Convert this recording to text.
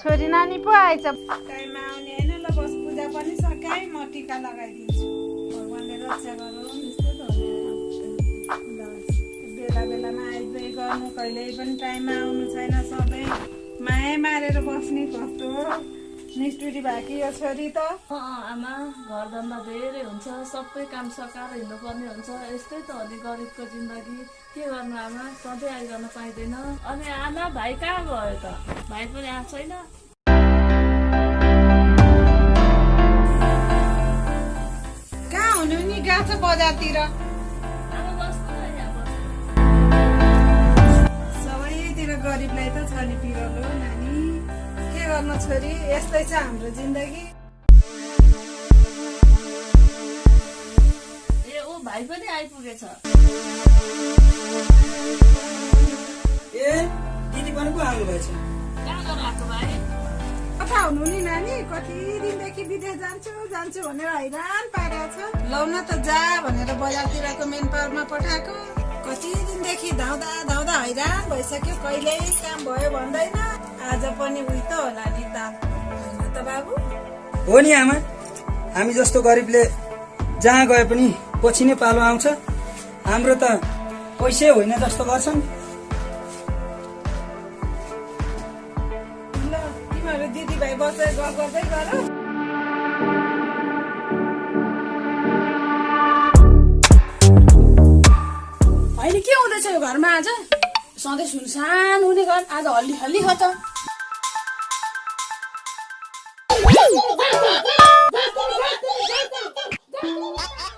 छोरी नानी पो आएछ। टाइममा आउने होइन ल बस पूजा पनि सकाएँ म टिका लगाइदिन्छु। भगवान्ले रक्षा गरौँ। गर्नु कहिल्यै पनि टाइममा आउनु छैन सबै। माया मारेर बस्ने कस्तो निष्ठुरी भएकी यो छोरी त। आमा घरधन्दा धेरै हुन्छ सबै काम सकाएर हिँड्नुपर्ने हुन्छ। यस्तै त हो नि गरिबको जिन्दगी। के गर्नु आमा? सधैँ आइरहन पाइँदैन। अनि आमा भाइ कहाँ गयो त? भाइ पनि आएको छैन। गरिबलाई त छ नि पिरलो नानी। के गर्नु छोरी? यस्तै छ हाम्रो जिन्दगी। ए ऊ भाइ पनि आइपुगेछ। ए दिदी पनि पो आउनुभएछ। कहाँ गर्न आएको भाइ? कता हुनु नि नानी? कति दिनदेखि विदेश जान्छु जान्छु भनेर हैरान पारेको छ। लौ न त जा भनेर बजारतिरको मेन पावरमा पठाएको। कति दिनदेखि धाउँदा धाउँदा हैरान भइसक्यो कहिल्यै काम भयो भन्दैन। आज पनि उही त होला नि त बाबु? हो नि आमा हामी जस्तो गरिबले जहाँ गए पनि पछि नै पालो आउँछ। हाम्रो त पैसै होइन जस्तो गर्छन्। ल तिमीहरू दिदीभाइ बसेर गफ गर्दै गर। हुँदैछ यो घरमा आज सधैँ सुनसान हुने घर। आज हल्ली हल्ली हो त।